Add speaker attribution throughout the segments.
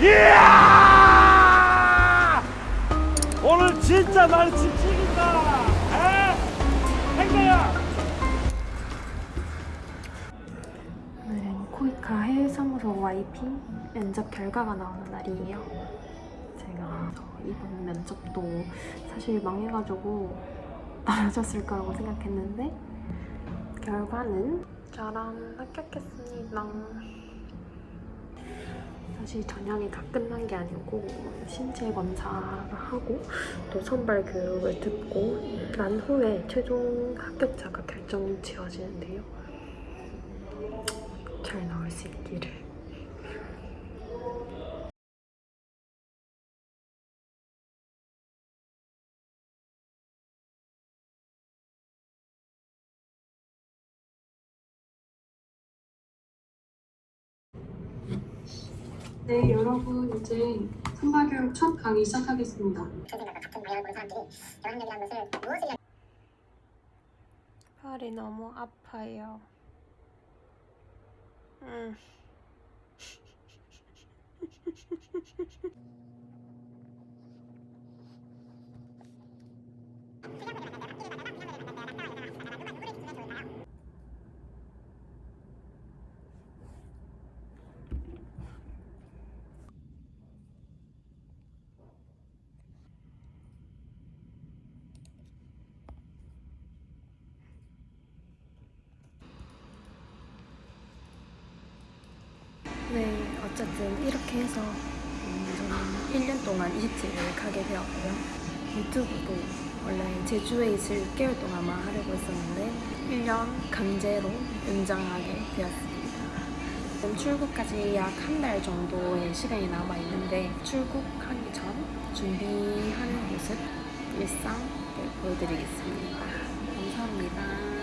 Speaker 1: 이야! 오늘 진짜 지치겠다. 에? 행가야.
Speaker 2: 오늘은 코이카 해외사무소 YP 면접 결과가 나오는 날이에요. 제가 이번 면접도 사실 망해가지고 떨어졌을 거라고 생각했는데 결과는 짜란 합격했습니다. 사실 전형이 다 끝난 게 아니고 신체 검사를 하고 또 선발 교육을 듣고 난 후에 최종 합격자가 결정 지어지는데요. 잘 나올 수 있기를.
Speaker 3: 네, 여러분 이제 선발교육 첫 강의 시작하겠습니다.
Speaker 2: 팔이 너무 아파요. 음. 네, 어쨌든 이렇게 해서 음, 저는 1년 동안 이집트를 가게 되었고요. 유튜브도 원래 제주에 있을 6개월 동안만 하려고 했었는데 1년 강제로 연장하게 되었습니다. 지금 출국까지 약 한 달 정도의 시간이 남아 있는데 출국하기 전 준비하는 모습, 일상을 보여드리겠습니다. 감사합니다.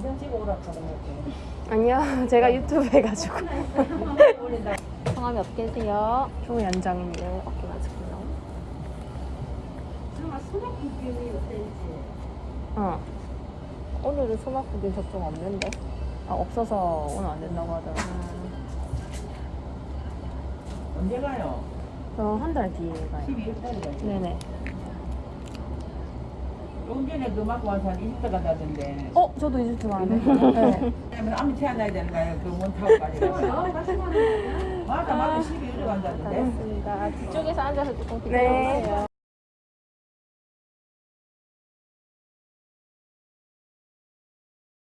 Speaker 4: 인상 찍어 오라고 하던데.
Speaker 2: 아니요, 제가 유튜브 해가지고. 성함이 어떻게 되세요? 어깨가 아프요
Speaker 4: 정말 소독 느낌이 어땠지?
Speaker 2: 어. 오늘은 소막 구경 접종 없는데. 아, 없어서 오늘 안 된다고 하더라고요.
Speaker 4: 언제 가요?
Speaker 2: 저 한 달 뒤에 가요.
Speaker 4: 12월 달에 가요.
Speaker 2: 네네.
Speaker 4: 좀 전에 그 맞고 와서 한 20대 간다던데.
Speaker 2: 어, 저도 이집트 가는데. 네.
Speaker 4: 왜냐면 아무 태어나야 되는 거예요. 그못 타고까지. 맞아, 맞아. 12월 간다던데.
Speaker 2: 알겠습니다. 뒤쪽에서 앉아서 조금 기다려주세요.